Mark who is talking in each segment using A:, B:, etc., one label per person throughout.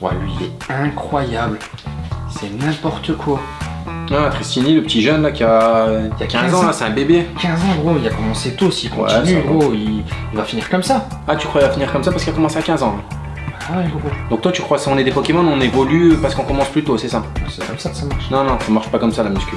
A: Ouais, lui, il est incroyable. C'est n'importe quoi.
B: Ah, Tristini, le petit jeune là qui a, qui a 15 ans, là, c'est un bébé.
A: 15 ans, gros, il a commencé tôt. S'il
B: Ouais,
A: continue, gros, il, il va finir comme ça.
B: Ah, tu crois qu'il va finir comme ça parce qu'il a commencé à 15 ans
A: Ah ouais, gros.
B: Donc toi, tu crois si on est des Pokémon, on évolue parce qu'on commence plus tôt, c'est ça?
A: C'est comme ça que ça marche.
B: Non, non, ça marche pas comme ça la muscu.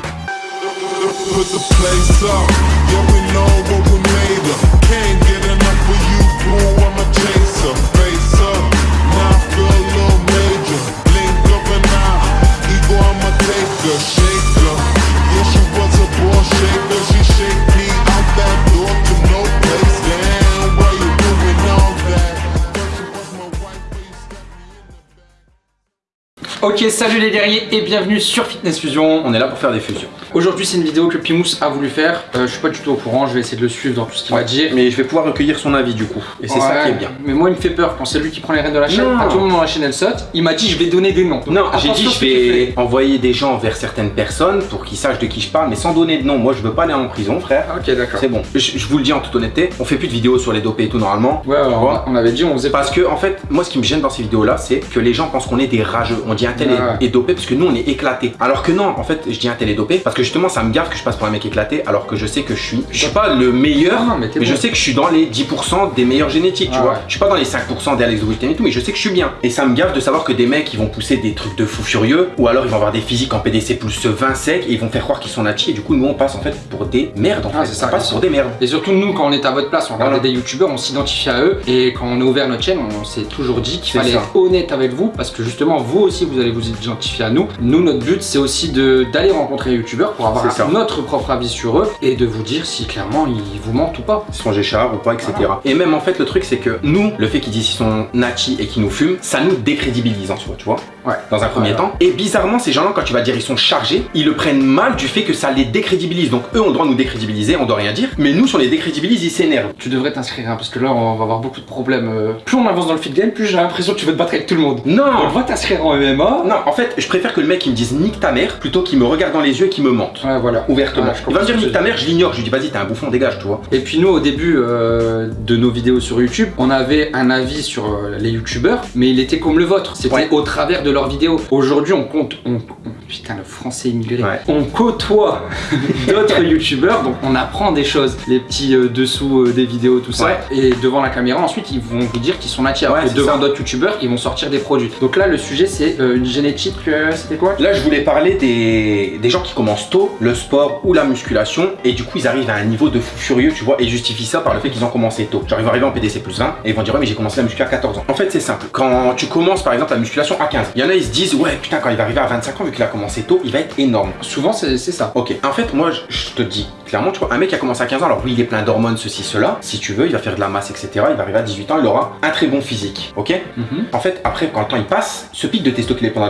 A: Ok, salut les guerriers et bienvenue sur Fitness Fusion.
B: On est là pour faire des fusions.
A: Aujourd'hui, c'est une vidéo que Pimous a voulu faire. Euh, je suis pas du tout au courant, je vais essayer de le suivre dans tout ce qu'il va dire.
B: Mais je vais pouvoir recueillir son avis du coup. Et c'est ça qui est bien.
A: Mais moi, il me fait peur quand c'est lui qui prend les rênes de la chaîne.
B: Non.
A: À tout moment, la chaîne elle saute. Il m'a dit, je vais donner des noms. Donc,
B: Non, j'ai dit je vais envoyer des gens vers certaines personnes pour qu'ils sachent de qui je parle, mais sans donner de nom. Moi, je veux pas aller en prison, frère.
A: Ok, d'accord.
B: C'est bon. Je, je vous le dis en toute honnêteté, on fait plus de vidéos sur les dopés et tout normalement.
A: Ouais, alors,
B: vois
A: on avait dit, on faisait pas.
B: Parce que en fait, moi ce qui me gêne dans ces vidéos là, c'est que les gens pensent qu'on est des rageux. On dit un tel est-
A: Ouais.
B: est dopé parce que nous on est éclaté. Alors que non, en fait, je dis un tel est dopé parce que justement ça me gaffe que je passe pour un mec éclaté alors que je sais que je suis. Je suis pas le meilleur,
A: Non, non, mais
B: je sais que je suis dans les 10% des meilleurs génétiques, tu vois.
A: ouais.
B: Je suis pas dans les 5% des Alex Witten et tout, mais je sais que je suis bien. Et ça me gaffe de savoir que des mecs ils vont pousser des trucs de fou furieux ou alors ils vont avoir des physiques en PDC plus 20 sec et ils vont faire croire qu'ils sont natis et du coup nous on passe en fait pour des merdes en
A: Ah,
B: fait.
A: ça,
B: passe pour des merdes.
A: Et surtout, nous, quand on est à votre place, on
B: Voilà.
A: des youtubeurs, on s'identifie à eux. Et quand on a ouvert notre chaîne, on s'est toujours dit qu'il fallait
B: ça.
A: être honnête avec vous. Parce que justement, vous aussi, vous allez vous identifier à nous. Nous, notre but, c'est aussi d'aller rencontrer les youtubeurs pour avoir
B: ça.
A: notre propre avis sur eux et de vous dire si clairement ils vous mentent ou pas.
B: sont Géchard ou pas, etc. Et même en fait, le truc, c'est que nous, le fait qu'ils disent qu'ils sont natis et qu'ils nous fument, ça nous décrédibilise en soi, tu vois.
A: Ouais.
B: Dans un premier
A: Ouais,
B: temps. Et bizarrement, ces gens-là, quand tu vas dire ils sont chargés, ils le prennent mal du fait que ça les décrédibilise. Donc eux ont le droit de nous décrédibiliser, on doit rien dire. Mais nous, si on les décrédibilise, ils s'énervent.
A: Tu devrais t'inscrire hein, parce que là, on va avoir beaucoup de problèmes. euh. Plus on avance dans le fit game, plus j'ai l'impression que tu veux te battre avec tout le monde.
B: Non
A: On va t'inscrire en MMA.
B: Non, en fait, je préfère que le mec il me dise nique ta mère plutôt qu'il me regarde dans les yeux et qu'il me mente.
A: Ouais, voilà.
B: Ouvertement.
A: Ouais, je
B: il va me dire nique ta mère, je l'ignore. Je lui dis vas-y, t'es un bouffon, dégage, tu vois.
A: Et puis nous au début euh, de nos vidéos sur YouTube, on avait un avis sur euh, les youtubeurs, mais il était comme le vôtre, c'était
B: Ouais.
A: au travers de leurs vidéos. Aujourd'hui on compte, on, on- putain le français immigré,
B: Ouais.
A: on côtoie d'autres youtubeurs, donc on apprend des choses, les petits euh, dessous des vidéos, tout ça, et devant la caméra ensuite ils vont vous dire qu'ils sont natifs, devant d'autres youtubeurs ils vont sortir des produits. Donc là le sujet c'est euh, génétique, euh, c'était quoi
B: Là, je voulais parler des, des gens qui commencent tôt, le sport ou la musculation, et du coup, ils arrivent à un niveau de fou furieux, tu vois, et justifient ça par le fait qu'ils ont commencé tôt. Genre, ils vont arriver en PDC plus 20, et ils vont dire, ouais, mais j'ai commencé la muscu à 14 ans. En fait, c'est simple. Quand tu commences, par exemple, la musculation à 15, il y en a, ils se disent, ouais, putain, quand il va arriver à 25 ans, vu qu'il a commencé tôt, il va être énorme.
A: Souvent c'est ça.
B: Ok, en fait, moi, je, te dis clairement, tu vois, un mec qui a commencé à 15 ans, alors oui, il est plein d'hormones, ceci, cela. Si tu veux, il va faire de la masse, etc. Il va arriver à 18 ans, il aura un très bon physique, ok?
A: Mhm.
B: En fait, après, quand le temps il passe, ce pic de testo est pendant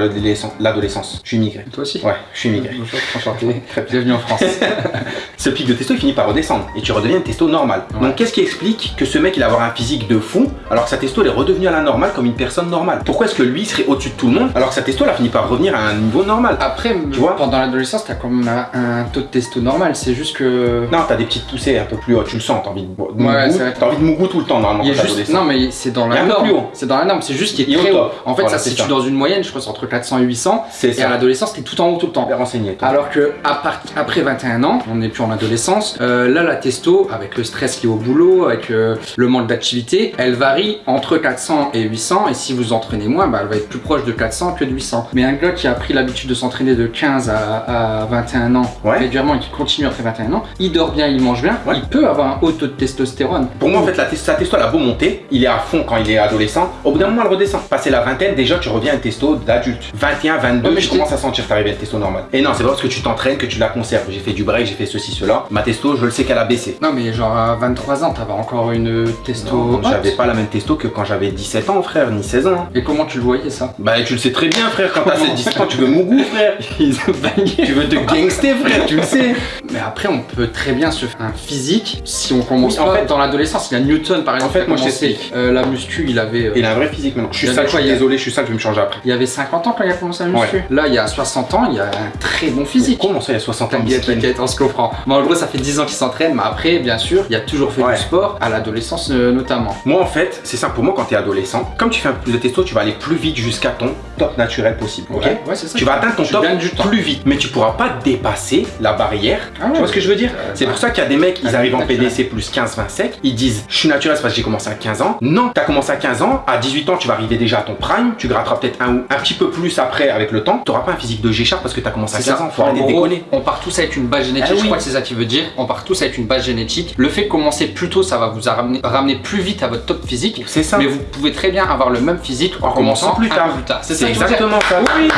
B: l'adolescence, je suis immigré.
A: Toi aussi
B: Ouais, je suis immigré.
A: Bonjour, enchanté. Bienvenue en France.
B: Ce pic de testo il finit par redescendre et tu redeviens une testo normale.
A: Ouais.
B: Donc qu'est-ce qui explique que ce mec il va avoir un physique de fou alors que sa testo elle est redevenue à la normale comme une personne normale? Pourquoi est-ce que lui serait au-dessus de tout le monde alors que sa testo elle a fini par revenir à un niveau normal?
A: Après,
B: Tu vois?
A: pendant l'adolescence, t'as quand même un, un taux de testo normal. C'est juste que.
B: Non, t'as des petites poussées un peu plus hautes, tu le sens, t'as envie de, de
A: Ouais,
B: t'as envie de mougou tout le temps normalement
A: est juste... Non, mais c'est dans
B: est
A: la
B: un
A: norme. C'est dans la norme. C'est juste qu'il
B: Il
A: est
B: est
A: très
B: au
A: haut.
B: top.
A: En fait, ça se situe dans une moyenne, je crois, c'est entre 400 et 800.
B: C'est
A: Et à l'adolescence, t'es tout en haut tout le temps.
B: Bien renseigné. toi.
A: Alors que à part- après 21 ans, on n'est plus en adolescence, euh, là la testo, avec le stress lié au boulot, avec euh, le manque d'activité, elle varie entre 400 et 800 et si vous entraînez moins, bah, elle va être plus proche de 400 que de 800. Mais un gars qui a pris l'habitude de s'entraîner de 15 à, à 21 ans
B: Ouais.
A: régulièrement et qui continue après 21 ans, il dort bien, il mange bien,
B: Ouais.
A: il peut avoir un haut taux de testostérone.
B: Pour moi, en fait, la testo, sa testo, elle a beau monter, il est à fond quand il est adolescent. Au bout d'un moment, elle redescend. Passé la vingtaine, déjà, tu reviens à une testo d'adulte. 21, 22,
A: Ouais, mais
B: je commence à sentir t'arriver à une testo normale. Et non, c'est pas parce que tu t'entraînes que tu la conserves. J'ai fait du break, j'ai fait ceci, cela. Ma testo, je le sais qu'elle a baissé.
A: Non mais genre à 23 ans, t'avais encore une testo.
B: J'avais pas la même testo que quand j'avais 17 ans, frère, ni 16 ans.
A: Et comment tu le voyais ça?
B: Bah, tu le sais très bien, frère, quand t'as
A: Comment
B: 17 ans, tu veux frère.
A: Ils ont bagné.
B: Tu veux te gangster, frère, tu le sais.
A: Mais après, on peut très bien se faire un physique si on commence
B: Oui, en
A: pas
B: fait-
A: dans l'adolescence. Il y a Newton par exemple.
B: fait,
A: qui a
B: moi, je t'explique.
A: euh, la muscu, il avait. euh,
B: Il a un vrai physique maintenant. Je suis sale, je suis désolé, je suis sale, je vais me changer après.
A: Il y avait 50 ans quand il a commencé à muscu. Là, il y a 60 ans, il a un très bon physique.
B: Comment ça, il y a 60 ans
A: T'inquiète, t'inquiète, on se comprend. Mais en gros, ça fait 10 ans qu'il s'entraîne, mais après, bien sûr, il a toujours fait
B: Ouais.
A: du sport, à l'adolescence euh, notamment.
B: Moi en fait, c'est simple pour moi quand tu es adolescent, comme tu fais un peu plus de testo, tu vas aller plus vite jusqu'à ton top naturel possible. ok?
A: Ouais, ouais, c'est ça.
B: Tu vas atteindre ton
A: Tu
B: top
A: du temps.
B: plus vite, mais tu pourras pas dépasser la barrière.
A: Ah ouais.
B: tu vois ce que je veux dire?
A: Euh,
B: C'est
A: bah,
B: pour ça qu'il y a des mecs, ils
A: ah,
B: arrivent en. PDC plus 15-20 sec, ils disent je suis naturel c'est parce que j'ai commencé à 15 ans. Non, tu as commencé à 15 ans, à 18 ans tu vas arriver déjà à ton prime, tu gratteras peut-être un ou un petit peu plus après avec le temps. Tu n'auras pas un physique de G-Sharp parce que tu as commencé à
A: C'est
B: 15
A: ça.
B: ans, faut
A: En
B: arrêter de
A: gros,
B: déconner.
A: On part tous avec une base génétique,
B: Ah
A: je
B: oui.
A: crois que c'est ça qui veut dire. On part tous avec une base génétique. Le fait de commencer plus tôt, ça va vous ramener, ramener plus vite à votre top physique.
B: C'est ça.
A: Mais vous pouvez très bien avoir le même physique en,
B: En commençant plus tard. C'est exactement ça.
A: Oui.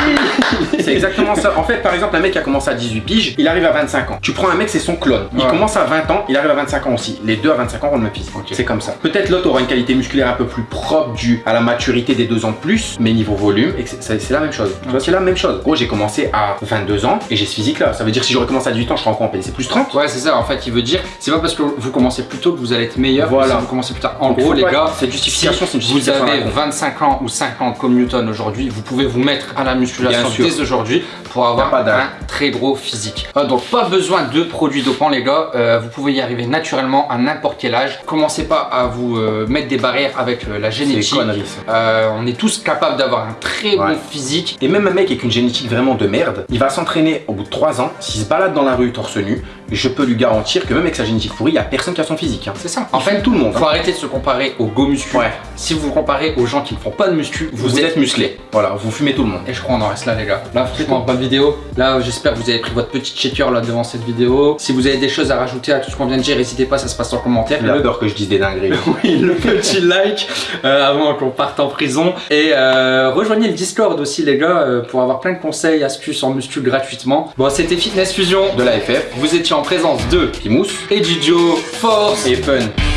B: C'est exactement ça. En fait, par exemple, un mec qui a commencé à 18 piges, il arrive à 25 ans. Tu prends un mec, c'est son clone. Il
A: Ouais.
B: commence à 20 ans, il arrive à 25 ans aussi. Les deux à 25 ans ont le même physique.
A: Ok.
B: C'est comme ça. Peut-être l'autre aura une qualité musculaire un peu plus propre due à la maturité des deux ans de plus, mais niveau volume, et que c'est la même chose. Tu vois, c'est la même chose. Gros, j'ai commencé à 22 ans et j'ai ce physique là. Ça veut dire que si j'aurais commencé à 18 ans, je serais encore en PDC plus 30.
A: Ouais, c'est ça. En fait, il veut dire, c'est pas parce que vous commencez plus tôt que vous allez être meilleur.
B: Voilà.
A: Si vous commencez plus tard. En
B: Donc,
A: gros, les gars,
B: cette justification, c'est une
A: vous avez
B: con.
A: 25 ans ou 50 comme Newton aujourd'hui, vous pouvez vous mettre à la musculation dès aujourd'hui pour avoir un très gros physique. Euh, donc pas besoin de produits dopants les gars, Euh, vous pouvez y arriver naturellement à n'importe quel âge. Commencez pas à vous euh, mettre des barrières avec la génétique. on est tous capables d'avoir un très
B: Ouais.
A: bon physique.
B: Et même un mec avec une génétique vraiment de merde, il va s'entraîner au bout de 3 ans, s'il se balade dans la rue torse nu, je peux lui garantir que même avec sa génétique pourrie, il n'y a personne qui a son physique. hein.
A: C'est ça.
B: En
A: fait,
B: tout le monde.
A: faut
B: hein.
A: arrêter de se comparer aux go muscu.
B: Ouais.
A: Si vous vous comparez aux gens qui ne font pas de muscu, vous, êtes musclé.
B: Voilà, vous fumez tout le monde.
A: Et je crois qu'on en reste là les gars. Là franchement pas de vidéo. Là j'espère que vous avez pris votre petit shaker là devant cette vidéo. Si vous avez des choses à rajouter à tout ce qu'on vient de dire, n'hésitez pas, ça se passe en commentaire.
B: Il a peur que je dise des dingueries.
A: Oui, le petit like euh, avant qu'on parte en prison. Et euh, rejoignez le Discord aussi les gars euh, pour avoir plein de conseils, astuces en muscu gratuitement. Bon c'était Fitness Fusion.
B: De la FF,
A: Vous étiez en présence de
B: Pimous
A: Ejidio Force
B: et Fun.